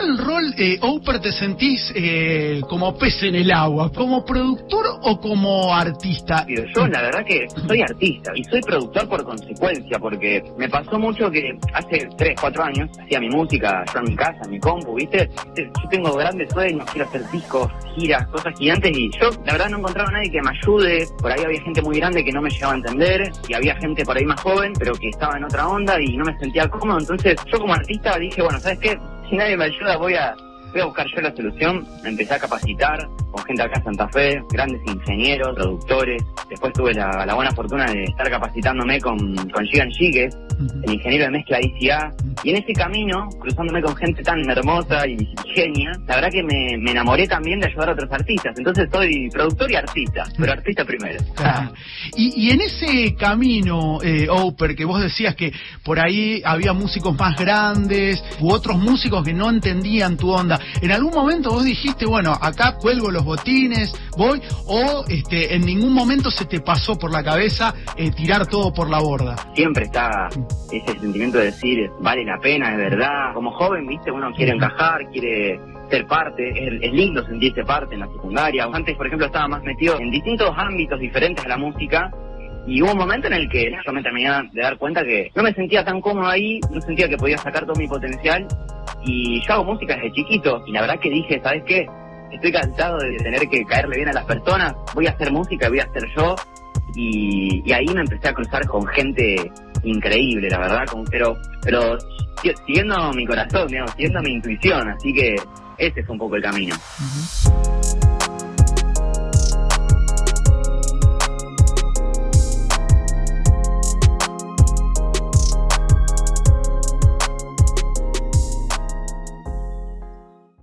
cuál rol, eh, Oper, te sentís eh, como pez en el agua? ¿Como productor o como artista? Yo la verdad que soy artista y soy productor por consecuencia, porque me pasó mucho que hace 3, 4 años hacía mi música yo en mi casa, en mi compu, ¿viste? Yo tengo grandes sueños, quiero hacer discos, giras, cosas gigantes y yo la verdad no encontraba a nadie que me ayude. Por ahí había gente muy grande que no me llegaba a entender y había gente por ahí más joven, pero que estaba en otra onda y no me sentía cómodo. Entonces yo como artista dije, bueno, ¿sabes qué? Si nadie me ayuda voy a Voy a buscar yo la solución, me empecé a capacitar con gente acá en Santa Fe, grandes ingenieros, productores. Después tuve la, buena fortuna de estar capacitándome con, con Gigan Gigue, el ingeniero de mezcla ICA. Y en ese camino, cruzándome con gente tan hermosa y genia, la verdad que me, enamoré también de ayudar a otros artistas. Entonces soy productor y artista, pero artista primero. Y, y, en ese camino, eh, Oper, que vos decías que por ahí había músicos más grandes u otros músicos que no entendían tu onda, ¿En algún momento vos dijiste, bueno, acá cuelgo los botines, voy, o este, en ningún momento se te pasó por la cabeza eh, tirar todo por la borda? Siempre está ese sentimiento de decir, vale la pena, de verdad. Como joven, viste, uno quiere encajar, quiere ser parte, es, lindo sentirse parte en la secundaria. Antes, por ejemplo, estaba más metido en distintos ámbitos diferentes a la música. Y hubo un momento en el que yo me terminé de dar cuenta que no me sentía tan cómodo ahí, no sentía que podía sacar todo mi potencial. Y yo hago música desde chiquito. Y la verdad que dije, ¿sabes qué? Estoy cansado de tener que caerle bien a las personas, voy a hacer música, voy a hacer yo. Y, ahí me empecé a cruzar con gente increíble, la verdad, pero pero siguiendo mi corazón, digamos, siguiendo mi intuición, así que ese es un poco el camino.